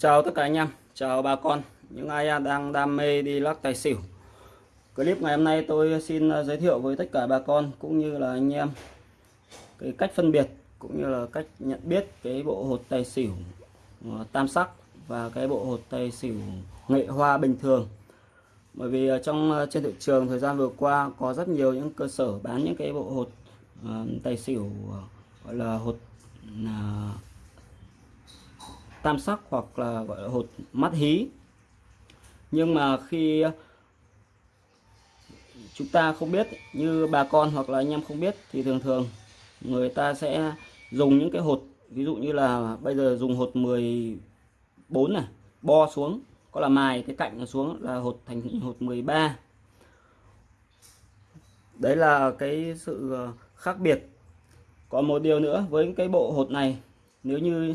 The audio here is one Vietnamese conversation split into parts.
Chào tất cả anh em, chào bà con, những ai đang đam mê đi lắc tài xỉu. Clip ngày hôm nay tôi xin à, giới thiệu với tất cả bà con cũng như là anh em cái cách phân biệt cũng như là cách nhận biết cái bộ hột tài xỉu à, tam sắc và cái bộ hột tài xỉu nghệ hoa bình thường. Bởi vì trong à, trên thị trường thời gian vừa qua có rất nhiều những cơ sở bán những cái bộ hột uh, tài xỉu gọi là hột uh, tam sắc hoặc là, gọi là, hột mắt hí. Nhưng mà khi chúng ta không biết, như bà con hoặc là anh em không biết thì thường thường người ta sẽ dùng những cái hột, ví dụ như là bây giờ dùng hột 14 này, bo xuống, có là mài cái cạnh xuống là hột thành hột 13 đấy là cái sự khác biệt. Còn một điều nữa với cái bộ hột này, nếu như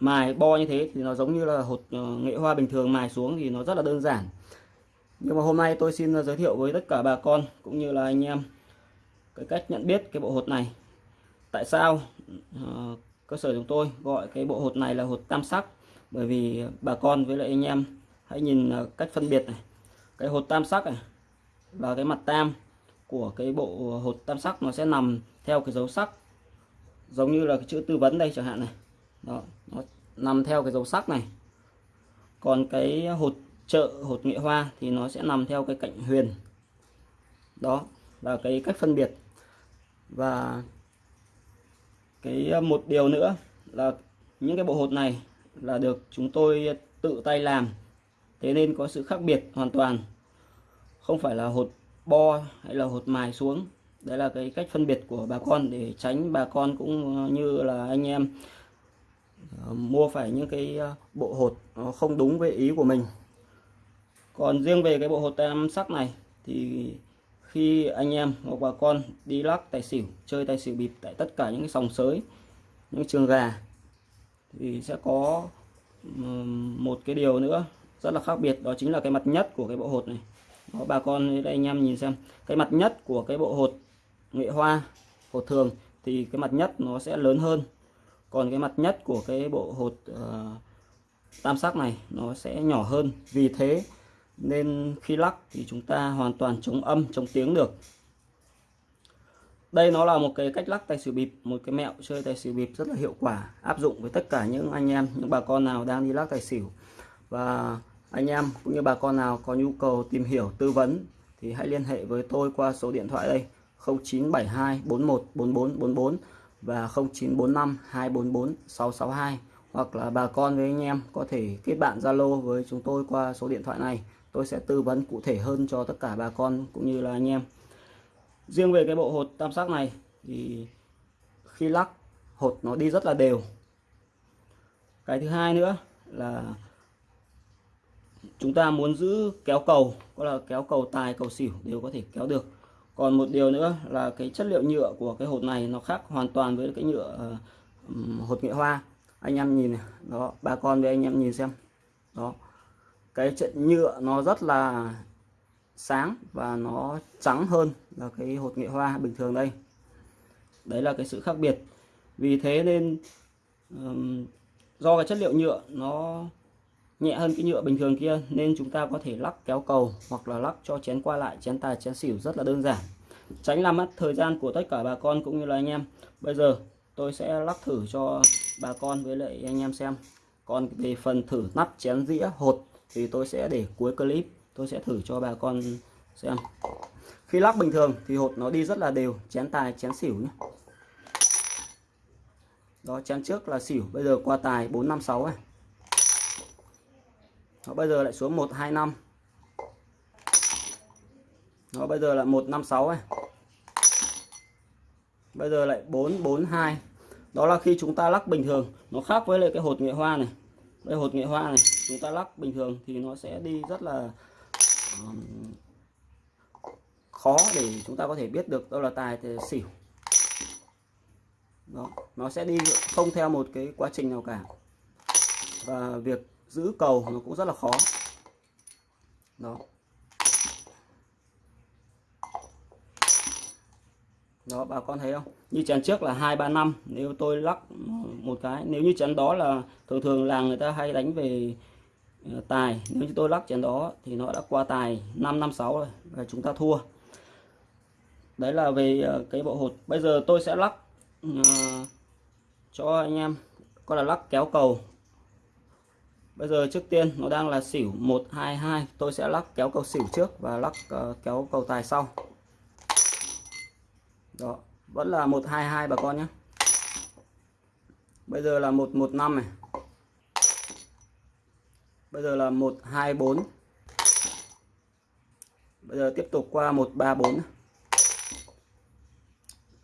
mài bo như thế thì nó giống như là hột ờ, nghệ hoa bình thường mài xuống thì nó rất là đơn giản. Nhưng mà hôm nay tôi xin ờ, giới thiệu với tất cả bà con cũng như là anh em cái cách nhận biết cái bộ hột này. Tại sao uh, cơ sở chúng tôi gọi cái bộ hột này là hột tam sắc? Bởi vì bà con với lại anh em hãy nhìn cách phân biệt này. Cái hột tam sắc này và cái mặt tam của cái bộ hột tam sắc nó sẽ nằm theo cái dấu sắc giống như là cái chữ tư vấn đây chẳng hạn này đó, nó nằm theo cái dấu sắc này. Còn cái hột trợ, hột nghệ hoa thì nó sẽ nằm theo cái cạnh huyền. Đó, là cái cách phân biệt. Và cái ờ, một điều nữa là những cái bộ hột này là được chúng tôi tự tay làm. Thế nên có sự khác biệt hoàn toàn. Không phải là hột bo hay là hột mài xuống. Đấy là cái cách phân biệt của bà con để tránh bà con cũng như là anh em Ờ, mua phải những cái ờ, bộ hột nó không đúng với ý của mình. Còn riêng về cái bộ hột tam sắc này thì khi anh em hoặc bà con đi lắc tài xỉu chơi tài xỉu bịp tại tất cả những cái sòng sới những trường gà thì sẽ có một cái điều nữa rất là khác biệt đó chính là cái mặt nhất của cái bộ hột này. Đó, bà con đây anh em nhìn xem cái mặt nhất của cái bộ hột nghệ hoa hột thường thì cái mặt nhất nó sẽ lớn hơn còn cái mặt nhất của cái bộ hột uh, tam sắc này nó sẽ nhỏ hơn. Vì thế nên khi lắc thì chúng ta hoàn toàn chống âm chống tiếng được. Đây nó là một cái cách lắc tài xỉu bịp một cái mẹo chơi tài xỉu bịp rất là hiệu quả áp dụng với tất cả những anh em những bà con nào đang đi lắc tài xỉu. Và anh em cũng như bà con nào có nhu cầu tìm hiểu tư vấn thì hãy liên hệ với tôi qua số điện thoại đây 0972 41 44 44 và 0945 244 662 hoặc là bà con với anh em có thể kết bạn Zalo với chúng tôi qua số điện thoại này. Tôi sẽ tư vấn cụ thể hơn cho tất cả bà con cũng như là anh em. Riêng về cái bộ hột tam sắc này thì khi lắc, hột nó đi rất là đều. Cái thứ hai nữa là chúng ta muốn giữ kéo cầu, có là kéo cầu tài, cầu xỉu đều có thể kéo được còn một điều nữa là cái chất liệu nhựa của cái hột này nó khác hoàn toàn với cái nhựa uh, hột nghệ hoa. Anh em nhìn này đó bà con với anh em nhìn xem. Đó cái trận nhựa nó rất là sáng và nó trắng hơn là cái hột nghệ hoa bình thường đây. Đấy là cái sự khác biệt. Vì thế nên um, do cái chất liệu nhựa nó nhẹ hơn cái nhựa bình thường kia, nên chúng ta có thể lắc kéo cầu hoặc là lắc cho chén qua lại, chén tài, chén xỉu rất là đơn giản. Tránh làm mất thời gian của tất cả bà con cũng như là anh em. Bây giờ tôi sẽ lắc thử cho bà con với lại anh em xem. Còn về phần thử nắp chén dĩa hột thì tôi sẽ để cuối clip. Tôi sẽ thử cho bà con xem. Khi lắc bình thường thì hột nó đi rất là đều, chén tài, chén xỉu nhé. Đó, chén trước là xỉu, bây giờ qua tài 456 này nó bây giờ lại xuống 125 nó bây giờ là 156 này bây giờ lại 442 đó là khi chúng ta lắc bình thường. Nó khác với lại cái hột nghệ hoa này. Đây hột nghệ hoa này chúng ta lắc bình thường thì nó sẽ đi rất là um, khó để chúng ta có thể biết được đâu là tài thì xỉu. Đó nó sẽ đi không theo một cái quá trình nào cả. Và việc giữ cầu nó cũng rất là khó. Đó. Đó bà con thấy không? Như chén trước là hai ba năm. Nếu tôi lắc một cái nếu như chén đó là thường thường là người ta hay đánh về ờ, tài. Nếu như tôi lắc chén đó thì nó đã qua tài 5 năm sáu rồi và chúng ta thua. Đấy là về ờ, cái bộ hột. Bây giờ tôi sẽ lắc uh, cho anh em. Có là lắc kéo cầu bây giờ trước tiên nó đang là xỉu 122 tôi sẽ lắc kéo cầu xỉu trước và lắc uh, kéo cầu tài sau. Đó vẫn là 122 bà con nhé. Bây giờ là 115 này. Bây giờ là 124 bây giờ tiếp tục qua 134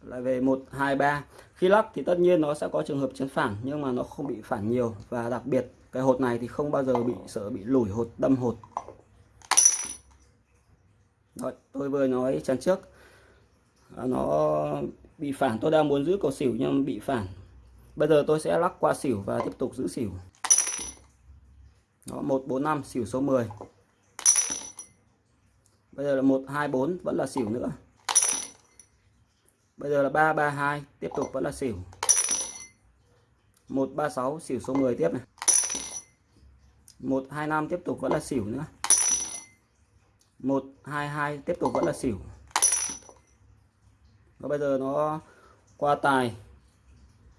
lại về 123 khi lắc thì tất nhiên nó sẽ có trường hợp chấn phản nhưng mà nó không bị phản nhiều. Và đặc biệt cái hột này thì không bao giờ bị sợ bị lủi hột đâm hột. Rồi, tôi vừa nói chắn trước. À, nó bị phản tôi đang muốn giữ cầu xỉu nhưng bị phản. Bây giờ tôi sẽ lắc qua xỉu và tiếp tục giữ xỉu. Đó 145 xỉu số 10 bây giờ là 124 vẫn là xỉu nữa bây giờ là 332 tiếp tục vẫn là xỉu. 136 xỉu số 10 tiếp này. 125 tiếp tục vẫn là xỉu nữa. 122 tiếp tục vẫn là xỉu. Và bây giờ nó qua tài.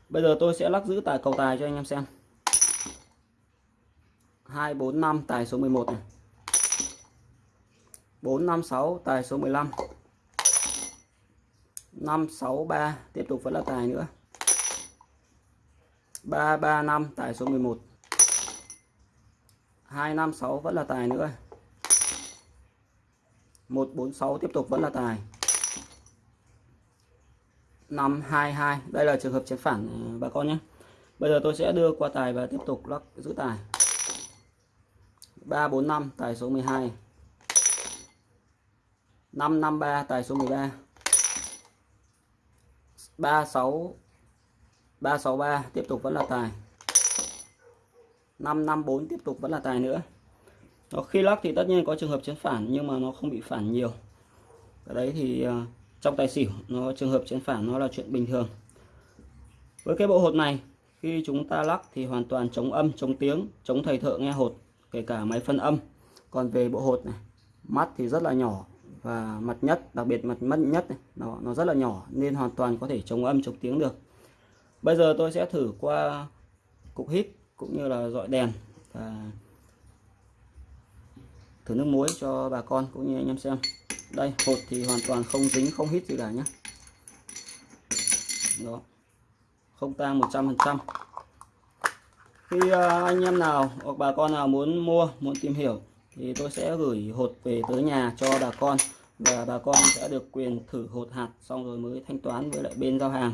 Bây giờ tôi sẽ lắc giữ tài cầu tài cho anh em xem. 245 tài số 11 này. 456 tài số 15 563 tiếp tục vẫn là tài nữa. 335 tài số 11 256 vẫn là tài nữa. 146 tiếp tục vẫn là tài. 522 đây là trường hợp chén phản ờ, bà con nhé. Bây giờ tôi sẽ đưa qua tài và tiếp tục lắc giữ tài. 345 tài số 12 553 tài số 13 36 363 tiếp tục vẫn là tài. 554 tiếp tục vẫn là tài nữa. Nó khi lắc thì tất nhiên có trường hợp chiến phản, nhưng mà nó không bị phản nhiều. Cái đấy thì à, trong tài xỉu, nó trường hợp chiến phản nó là chuyện bình thường. Với cái bộ hột này, khi chúng ta lắc thì hoàn toàn chống âm, chống tiếng, chống thầy thợ nghe hột, kể cả máy phân âm. Còn về bộ hột này, mắt thì rất là nhỏ và mặt nhất đặc biệt mặt mất nhất này, nó nó rất là nhỏ nên hoàn toàn có thể chống âm chống tiếng được. Bây giờ tôi sẽ thử qua cục hít cũng như là dọi đèn và thử nước muối cho bà con cũng như anh em xem. Đây hột thì hoàn toàn không dính không hít gì cả nhé đó không tang 100% khi à, anh em nào hoặc bà con nào muốn mua muốn tìm hiểu thì tôi sẽ gửi hột về tới nhà cho bà con và bà con sẽ được quyền thử hột hạt xong rồi mới thanh toán với lại bên giao hàng.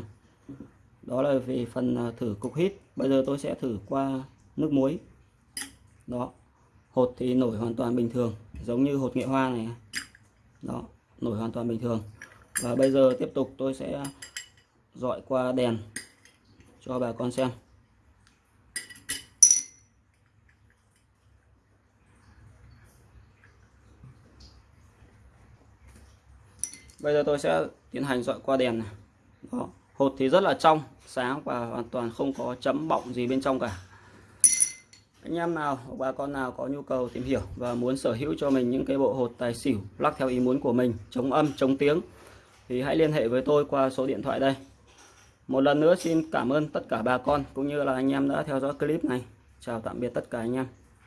Đó là về phần à, thử cục hít. Bây giờ tôi sẽ thử qua nước muối. Đó, hột thì nổi hoàn toàn bình thường, giống như hột nghệ hoa này. Đó, nổi hoàn toàn bình thường. Và bây giờ tiếp tục tôi sẽ dọi qua đèn cho bà con xem. Bây giờ tôi sẽ tiến hành dọi qua đèn này. Đó. Hột thì rất là trong, sáng và hoàn toàn không có chấm bọng gì bên trong cả. Anh em nào, bà con nào có nhu cầu tìm hiểu và muốn sở hữu cho mình những cái bộ hột tài xỉu, lắc theo ý muốn của mình, chống âm, chống tiếng, thì hãy liên hệ với tôi qua số điện thoại đây. Một lần nữa xin cảm ơn tất cả bà con, cũng như là anh em đã theo dõi clip này. Chào tạm biệt tất cả anh em.